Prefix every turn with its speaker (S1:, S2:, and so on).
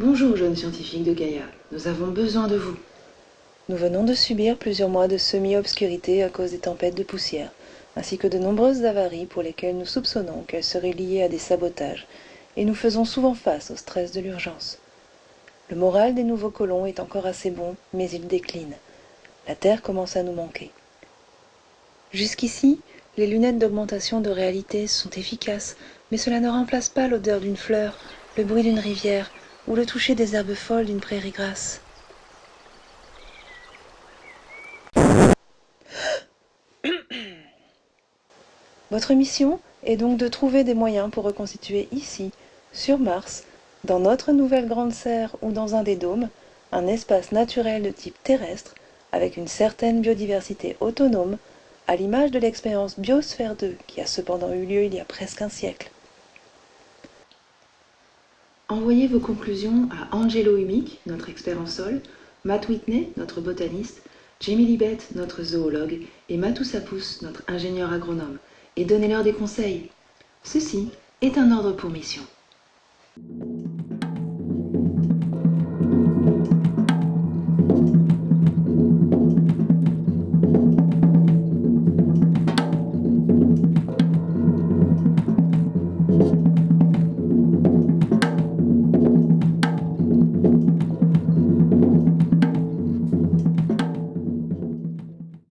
S1: Bonjour, jeunes scientifiques de Gaïa. Nous avons besoin de vous.
S2: Nous venons de subir plusieurs mois de semi-obscurité à cause des tempêtes de poussière, ainsi que de nombreuses avaries pour lesquelles nous soupçonnons qu'elles seraient liées à des sabotages, et nous faisons souvent face au stress de l'urgence. Le moral des nouveaux colons est encore assez bon, mais il décline. La Terre commence à nous manquer. Jusqu'ici, les lunettes d'augmentation de réalité sont efficaces, mais cela ne remplace pas l'odeur d'une fleur, le bruit d'une rivière ou le toucher des herbes folles d'une prairie grasse. Votre mission est donc de trouver des moyens pour reconstituer ici, sur Mars, dans notre nouvelle grande serre ou dans un des dômes, un espace naturel de type terrestre avec une certaine biodiversité autonome, à l'image de l'expérience Biosphère 2 qui a cependant eu lieu il y a presque un siècle.
S1: Envoyez vos conclusions à Angelo Humic, notre expert en sol, Matt Whitney, notre botaniste, Jamie Libet, notre zoologue, et Matou Sapous, notre ingénieur agronome, et donnez-leur des conseils. Ceci est un ordre pour mission. Thank you.